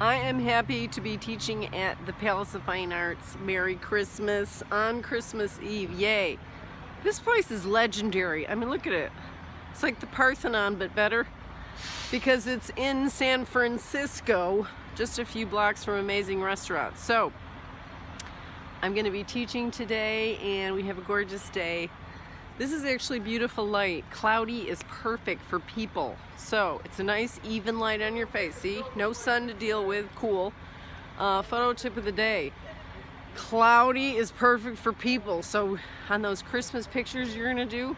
I am happy to be teaching at the Palace of Fine Arts. Merry Christmas on Christmas Eve. Yay. This place is legendary. I mean, look at it. It's like the Parthenon, but better because it's in San Francisco, just a few blocks from amazing restaurants. So, I'm going to be teaching today and we have a gorgeous day. This is actually beautiful light. Cloudy is perfect for people. So it's a nice even light on your face. See, no sun to deal with, cool. Uh, photo tip of the day. Cloudy is perfect for people. So on those Christmas pictures you're gonna do,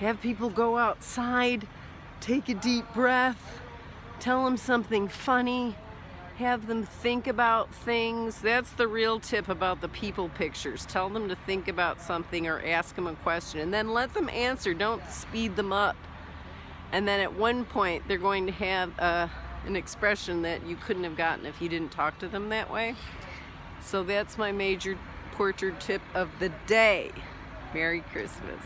have people go outside, take a deep breath, tell them something funny, have them think about things. That's the real tip about the people pictures. Tell them to think about something or ask them a question and then let them answer. Don't speed them up. And then at one point they're going to have uh, an expression that you couldn't have gotten if you didn't talk to them that way. So that's my major portrait tip of the day. Merry Christmas.